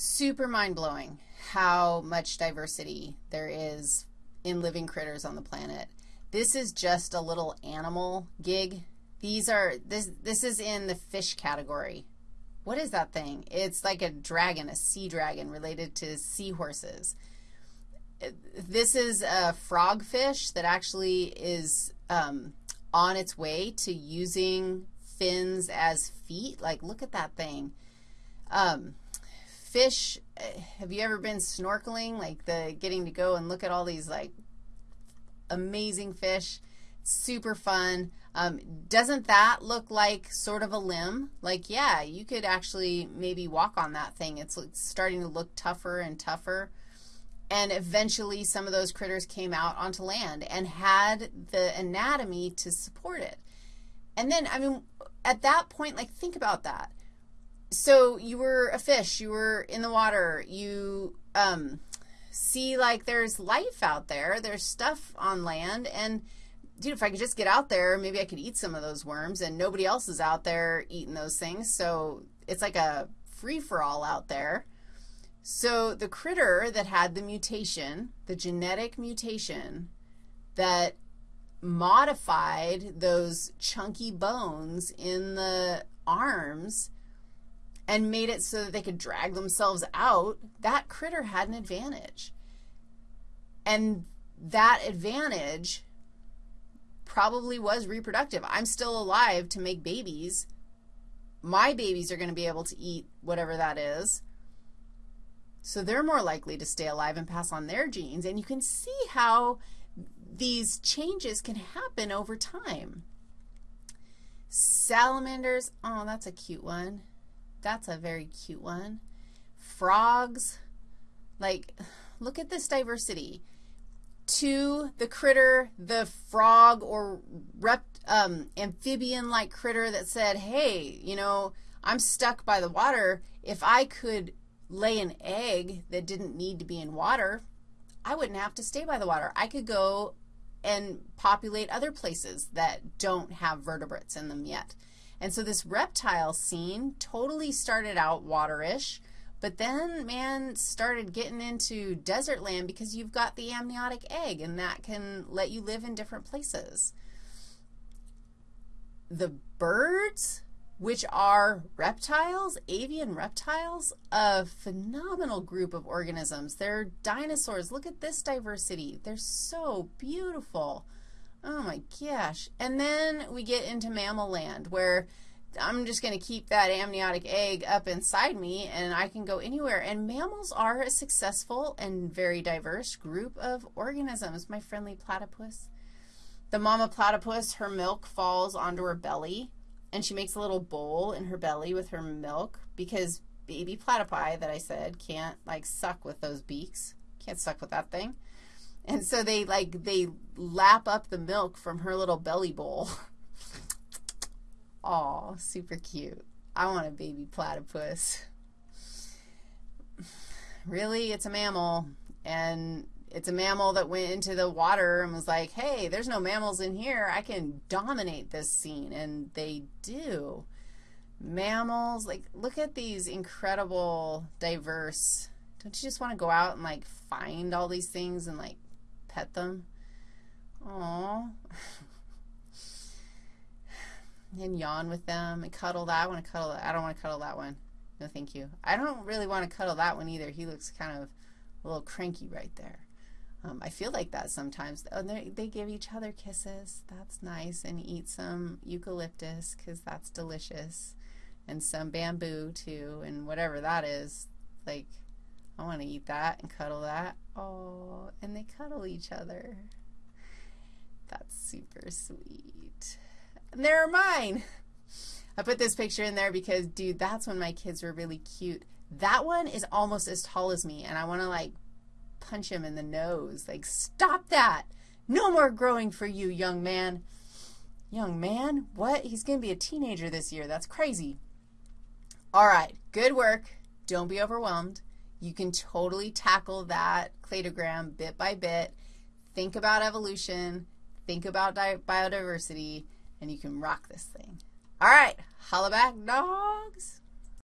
super mind-blowing how much diversity there is in living critters on the planet. This is just a little animal gig. These are, this, this is in the fish category. What is that thing? It's like a dragon, a sea dragon related to seahorses. This is a frogfish that actually is um, on its way to using fins as feet. Like, look at that thing. Um, fish, have you ever been snorkeling, like the getting to go and look at all these, like, amazing fish? Super fun. Um, doesn't that look like sort of a limb? Like, yeah, you could actually maybe walk on that thing. It's starting to look tougher and tougher. And eventually some of those critters came out onto land and had the anatomy to support it. And then, I mean, at that point, like, think about that. So you were a fish. You were in the water. You um, see, like, there's life out there. There's stuff on land. And dude, if I could just get out there, maybe I could eat some of those worms, and nobody else is out there eating those things. So it's like a free-for-all out there. So the critter that had the mutation, the genetic mutation that modified those chunky bones in the arms and made it so that they could drag themselves out, that critter had an advantage. And that advantage probably was reproductive. I'm still alive to make babies. My babies are going to be able to eat whatever that is. So they're more likely to stay alive and pass on their genes. And you can see how these changes can happen over time. Salamanders, oh, that's a cute one. That's a very cute one. Frogs, like, look at this diversity to the critter, the frog or um, amphibian-like critter that said, hey, you know, I'm stuck by the water. If I could lay an egg that didn't need to be in water, I wouldn't have to stay by the water. I could go and populate other places that don't have vertebrates in them yet. And so this reptile scene totally started out waterish, but then man started getting into desert land because you've got the amniotic egg, and that can let you live in different places. The birds, which are reptiles, avian reptiles, a phenomenal group of organisms. They're dinosaurs. Look at this diversity. They're so beautiful. Oh, my gosh. And then we get into mammal land where I'm just going to keep that amniotic egg up inside me and I can go anywhere. And mammals are a successful and very diverse group of organisms. My friendly platypus. The mama platypus, her milk falls onto her belly and she makes a little bowl in her belly with her milk because baby platypi that I said can't like suck with those beaks. Can't suck with that thing. And so they like they lap up the milk from her little belly bowl. Aw, super cute. I want a baby platypus. really, it's a mammal, and it's a mammal that went into the water and was like, hey, there's no mammals in here. I can dominate this scene, and they do. Mammals, like, look at these incredible, diverse, don't you just want to go out and, like, find all these things and, like, pet them? Aw. and yawn with them and cuddle that. I want to cuddle that. I don't want to cuddle that one. No, thank you. I don't really want to cuddle that one either. He looks kind of a little cranky right there. Um, I feel like that sometimes. Oh, they give each other kisses. That's nice. And eat some eucalyptus because that's delicious. And some bamboo too and whatever that is. Like, I want to eat that and cuddle that. Oh, and they cuddle each other. That's super sweet. And there are mine. I put this picture in there because, dude, that's when my kids were really cute. That one is almost as tall as me, and I want to, like, punch him in the nose. Like, stop that. No more growing for you, young man. Young man? What? He's going to be a teenager this year. That's crazy. All right, good work. Don't be overwhelmed. You can totally tackle that cladogram bit by bit. Think about evolution. Think about biodiversity and you can rock this thing. All right, holla back, dogs.